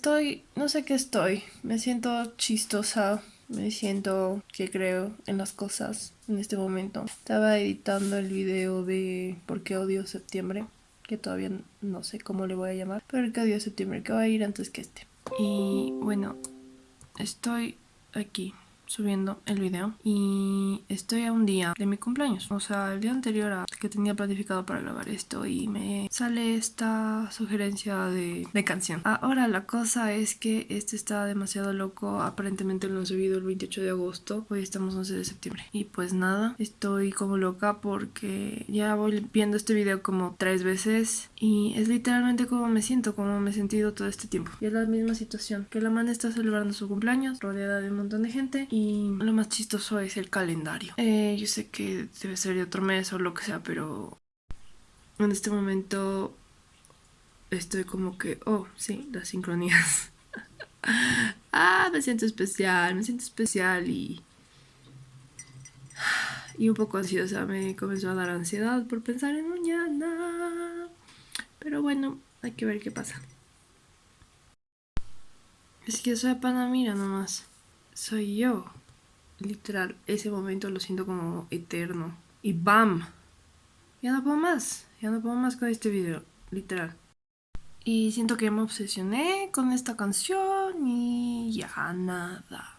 Estoy, no sé qué estoy. Me siento chistosa. Me siento que creo en las cosas en este momento. Estaba editando el video de por qué odio septiembre, que todavía no sé cómo le voy a llamar, pero el que odio septiembre, que va a ir antes que este. Y bueno, estoy aquí subiendo el video y estoy a un día de mi cumpleaños, o sea, el día anterior a que tenía planificado para grabar esto y me sale esta sugerencia de, de canción. Ahora la cosa es que este está demasiado loco, aparentemente lo han subido el 28 de agosto, hoy estamos 11 de septiembre y pues nada, estoy como loca porque ya voy viendo este video como tres veces y es literalmente como me siento, como me he sentido todo este tiempo. Y es la misma situación, que la man está celebrando su cumpleaños rodeada de un montón de gente y lo más chistoso es el calendario. Eh, yo sé que debe ser de otro mes o lo que sea, pero en este momento estoy como que, oh, sí, las sincronías. ah, me siento especial, me siento especial y... Y un poco ansiosa, me comenzó a dar ansiedad por pensar en mañana. Pero bueno, hay que ver qué pasa. Es que soy Panamira nomás. Soy yo. Literal, ese momento lo siento como eterno. Y ¡bam! Ya no puedo más. Ya no puedo más con este video. Literal. Y siento que me obsesioné con esta canción y ya nada.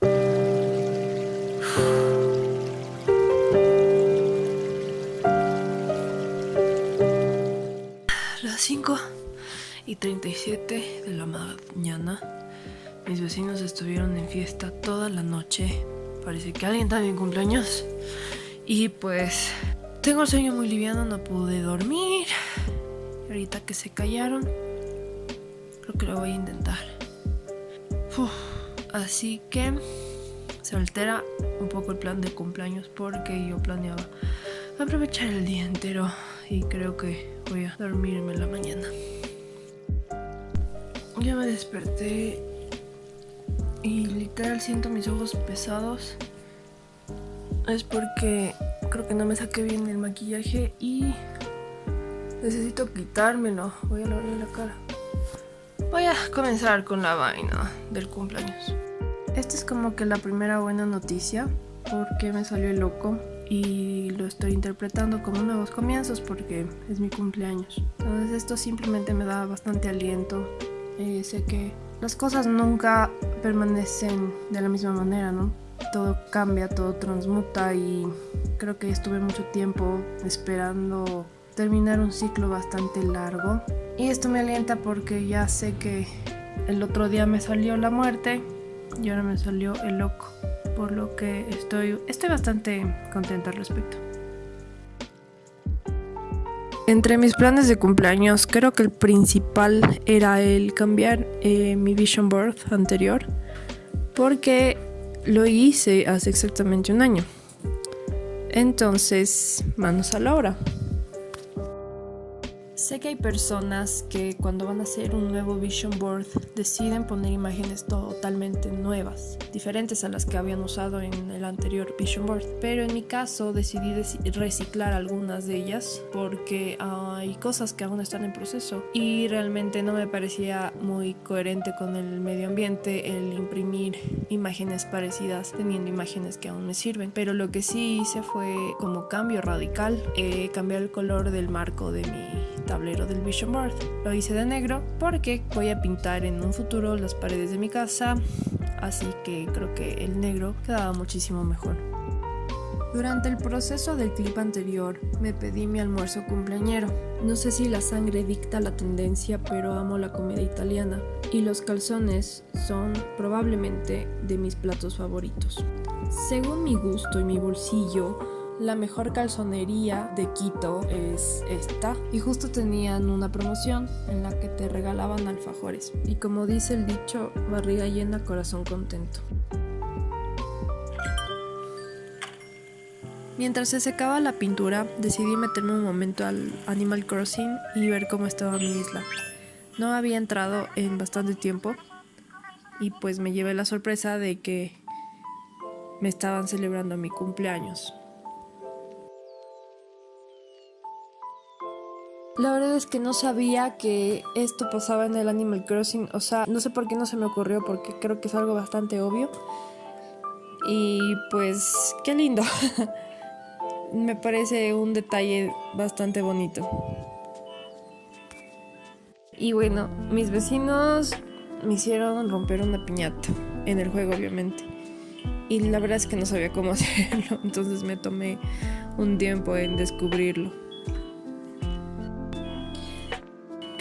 Las 5 y 37 de la mañana. Mis vecinos estuvieron en fiesta toda la noche Parece que alguien también cumpleaños. Y pues tengo el sueño muy liviano, no pude dormir. ahorita que se callaron, creo que lo voy a intentar. así que se altera un poco el plan de cumpleaños porque yo planeaba aprovechar el día entero y creo que voy a dormirme en la mañana. Ya me desperté y literal siento mis ojos pesados es porque creo que no me saqué bien el maquillaje y necesito quitármelo. Voy a lavarle la cara. Voy a comenzar con la vaina del cumpleaños. Esta es como que la primera buena noticia porque me salió loco y lo estoy interpretando como nuevos comienzos porque es mi cumpleaños. Entonces esto simplemente me da bastante aliento. Eh, sé que las cosas nunca permanecen de la misma manera, ¿no? Todo cambia, todo transmuta y creo que estuve mucho tiempo esperando terminar un ciclo bastante largo. Y esto me alienta porque ya sé que el otro día me salió la muerte y ahora me salió el loco. Por lo que estoy, estoy bastante contenta al respecto. Entre mis planes de cumpleaños, creo que el principal era el cambiar eh, mi vision board anterior, porque lo hice hace exactamente un año. Entonces, manos a la obra. Sé que hay personas que cuando van a hacer un nuevo vision board deciden poner imágenes totalmente nuevas, diferentes a las que habían usado en el anterior vision board. Pero en mi caso decidí reciclar algunas de ellas porque hay cosas que aún están en proceso y realmente no me parecía muy coherente con el medio ambiente el imprimir imágenes parecidas teniendo imágenes que aún me sirven. Pero lo que sí hice fue como cambio radical, eh, cambiar el color del marco de mi tablero del Vision Board. Lo hice de negro porque voy a pintar en un futuro las paredes de mi casa, así que creo que el negro quedaba muchísimo mejor. Durante el proceso del clip anterior me pedí mi almuerzo cumpleañero. No sé si la sangre dicta la tendencia, pero amo la comida italiana y los calzones son probablemente de mis platos favoritos. Según mi gusto y mi bolsillo, la mejor calzonería de Quito es esta. Y justo tenían una promoción en la que te regalaban alfajores. Y como dice el dicho, barriga llena, corazón contento. Mientras se secaba la pintura, decidí meterme un momento al Animal Crossing y ver cómo estaba mi isla. No había entrado en bastante tiempo y pues me llevé la sorpresa de que me estaban celebrando mi cumpleaños. La verdad es que no sabía que esto pasaba en el Animal Crossing. O sea, no sé por qué no se me ocurrió, porque creo que es algo bastante obvio. Y pues, qué lindo. me parece un detalle bastante bonito. Y bueno, mis vecinos me hicieron romper una piñata en el juego, obviamente. Y la verdad es que no sabía cómo hacerlo, entonces me tomé un tiempo en descubrirlo.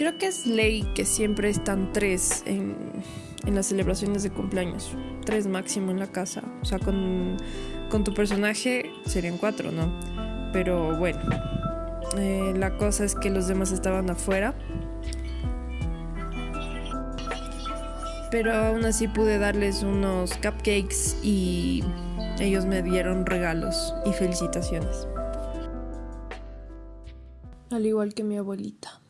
Creo que es ley que siempre están tres en, las celebraciones de cumpleaños. Tres máximo en la casa. O sea, con, tu personaje serían cuatro, ¿no? Pero bueno, eh, la cosa es que los demás estaban afuera. Pero aún así pude darles unos cupcakes y ellos me dieron regalos y felicitaciones. Al igual que mi abuelita.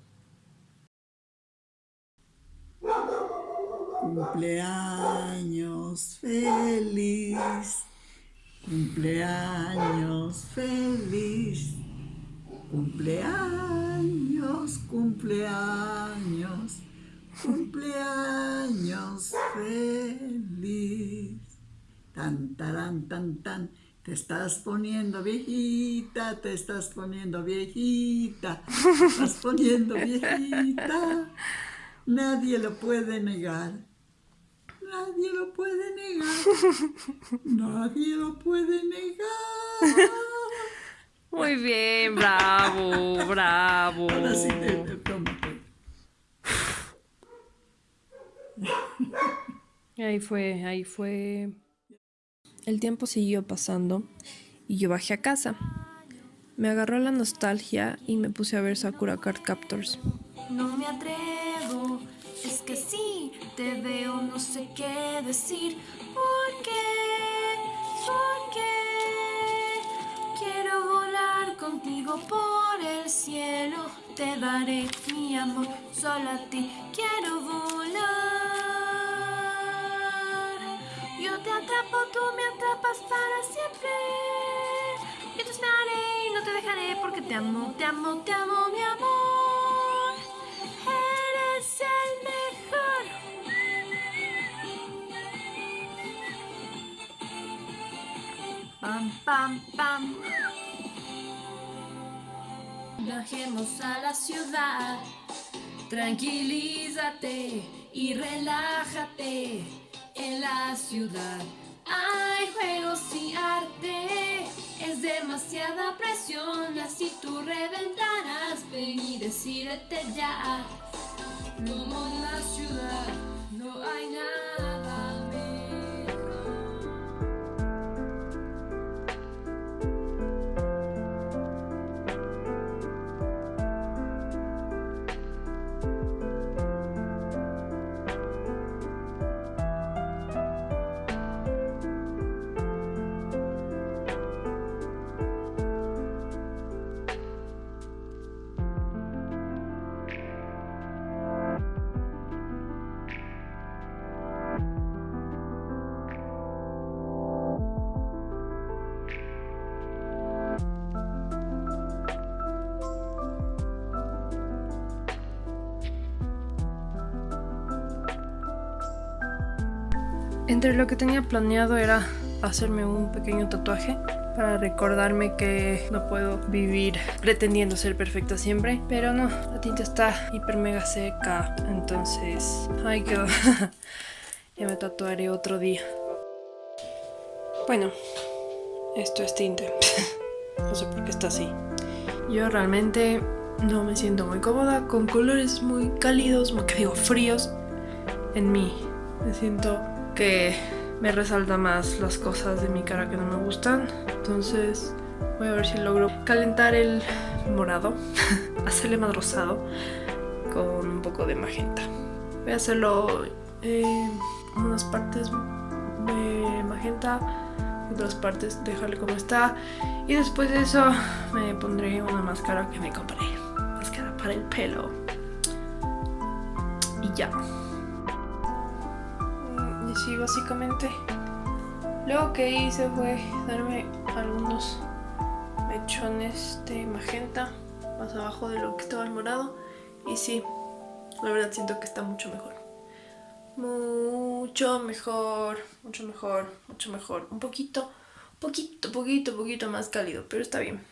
Cumpleaños feliz, cumpleaños feliz, cumpleaños, cumpleaños, cumpleaños feliz. Tan, tan, tan, tan. Te estás poniendo viejita, te estás poniendo viejita, te estás poniendo viejita. Nadie lo puede negar. Nadie lo puede negar. Nadie lo puede negar. Muy bien, bravo, bravo. Ahora sí te, Ahí fue, ahí fue. El tiempo siguió pasando y yo bajé a casa. Me agarró la nostalgia y me puse a ver Sakura Card Captors. No me atrevo es que sí, te veo, no sé qué decir. ¿Por qué? ¿Por qué? Quiero volar contigo por el cielo. Te daré mi amor, solo a ti quiero volar. Yo te atrapo, tú me atrapas para siempre. Y te esperaré y no te dejaré porque te amo, te amo, te amo, mi amor. Pam, pam, pam. Bajemos a la ciudad. Tranquilízate y relájate en la ciudad. Hay juegos y arte, es demasiada presión, así tú reventarás. Ven y decídete ya, como Entre lo que tenía planeado era hacerme un pequeño tatuaje para recordarme que no puedo vivir pretendiendo ser perfecta siempre. Pero no, la tinta está hiper mega seca, entonces ahí quedó. ya me tatuaré otro día. Bueno, esto es tinta. no sé por qué está así. Yo realmente no me siento muy cómoda con colores muy cálidos, que digo fríos en mí. Me siento que me resalta más las cosas de mi cara que no me gustan. Entonces voy a ver si logro calentar el morado, hacerle más rosado con un poco de magenta. Voy a hacerlo unas partes de magenta, otras partes dejarle como está. Y después de eso me pondré una máscara que me compré. Máscara para el pelo. Y ya básicamente. Luego que hice fue darme algunos mechones de magenta más abajo de lo que estaba el morado. Y sí, la verdad siento que está mucho mejor. Mucho mejor, mucho mejor, mucho mejor. Un poquito, poquito, poquito, poquito más cálido, pero está bien.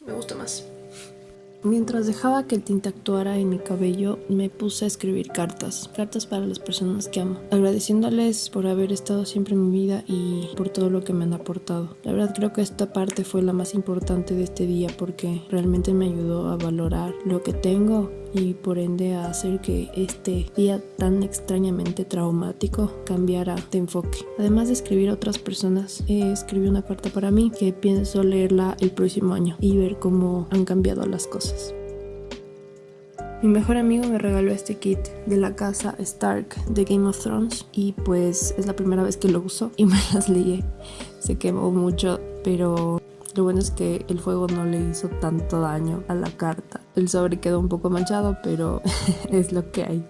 Me gusta más. Mientras dejaba que el tinte actuara en mi cabello, me puse a escribir cartas, cartas para las personas que amo, agradeciéndoles por haber estado siempre en mi vida y por todo lo que me han aportado. La verdad creo que esta parte fue la más importante de este día porque realmente me ayudó a valorar lo que tengo y por ende hacer que este día tan extrañamente traumático cambiara de enfoque. Además de escribir a otras personas, eh, escribí una carta para mí que pienso leerla el próximo año y ver cómo han cambiado las cosas. Mi mejor amigo me regaló este kit de la casa Stark de Game of Thrones y pues es la primera vez que lo uso y me las leí. Se quemó mucho, pero lo bueno es que el fuego no le hizo tanto daño a la carta. El sobre quedó un poco manchado, pero es lo que hay.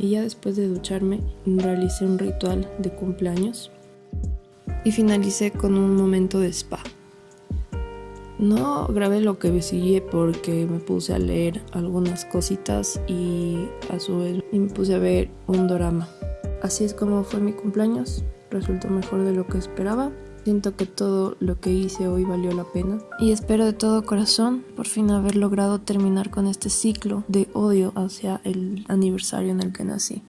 Y ya después de ducharme, realicé un ritual de cumpleaños y finalicé con un momento de spa. No grabé lo que sigue porque me puse a leer algunas cositas y a su vez me puse a ver un drama. Así es como fue mi cumpleaños, resultó mejor de lo que esperaba. Siento que todo lo que hice hoy valió la pena y espero de todo corazón por fin haber logrado terminar con este ciclo de odio hacia el aniversario en el que nací.